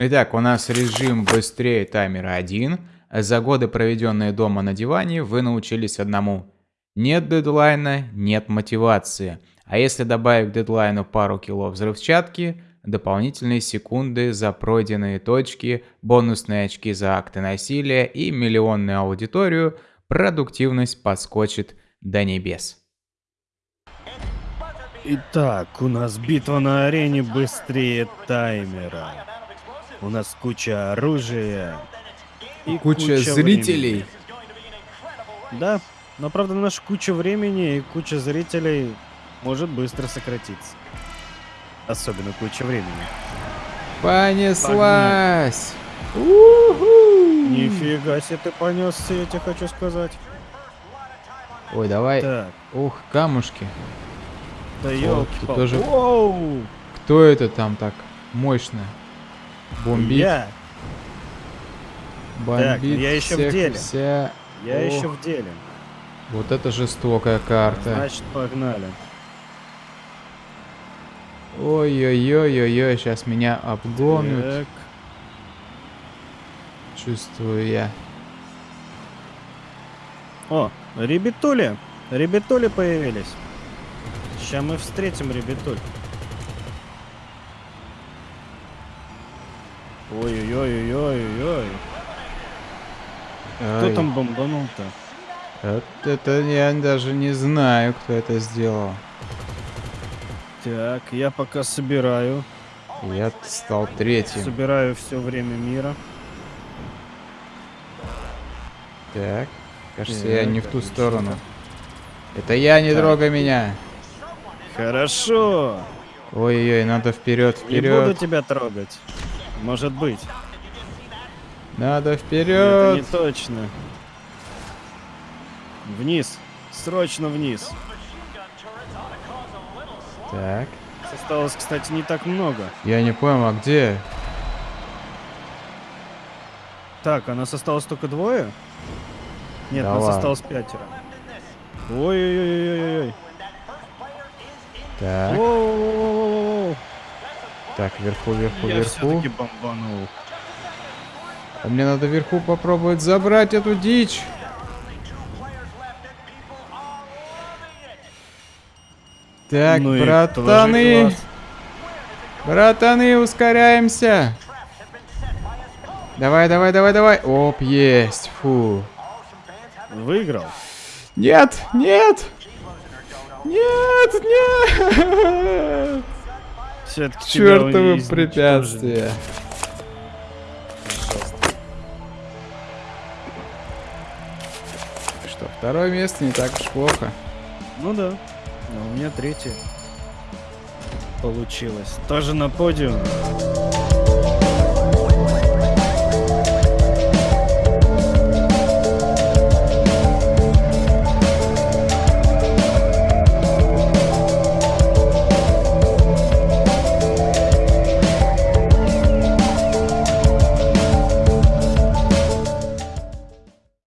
Итак, у нас режим быстрее таймера 1. За годы, проведенные дома на диване, вы научились одному. Нет дедлайна, нет мотивации. А если добавить к дедлайну пару кило взрывчатки, дополнительные секунды за пройденные точки, бонусные очки за акты насилия и миллионную аудиторию, продуктивность подскочит до небес. Итак, у нас битва на арене быстрее таймера. У нас куча оружия. И куча, куча зрителей. Времени. Да, но правда наша куча времени и куча зрителей может быстро сократиться. Особенно куча времени. Понеслась! Нифига себе ты понесся, я тебе хочу сказать. Ой, давай. Так. Ух, камушки. Да елки тоже... Воу! Кто это там так мощно? Бомбит? Я. Бомбит так, я еще всех, в деле. Вся... Я Ох. еще в деле. Вот это жестокая карта. Значит, погнали. Ой-ой-ой-ой-ой, сейчас меня обгонят. Так. Чувствую я. О, ребятули. Ребятули появились. Сейчас мы встретим ребятуль. Ой-ой-ой-ой-ой-ой. Кто там бомбанул-то? Это, это я даже не знаю, кто это сделал. Так, я пока собираю. Я стал третьим. Собираю все время мира. Так, кажется, так, я не в ту сторону. Это я, не так. трогай меня. Хорошо. Ой-ой, надо вперед, вперед. Не буду тебя трогать. Может быть. Надо вперед. Это не точно. Вниз. Срочно вниз. Так. Осталось, кстати, не так много. Я не понял, а где? Так, а нас осталось только двое? Нет, да нас осталось пятеро. Ой-ой-ой-ой-ой. Так. Воу-воу-воу-воу. Так, вверху, вверху, Я вверху. все-таки бомбанул. А мне надо вверху попробовать забрать эту дичь. Так, ну братаны. Братаны, ускоряемся. Давай, давай, давай, давай. Оп, есть. Фу. Выиграл? Нет, нет. Нет, нет. Чертовы препятствия. Что, второе место не так уж плохо. Ну да. Но у меня третье получилось. Тоже на подиум.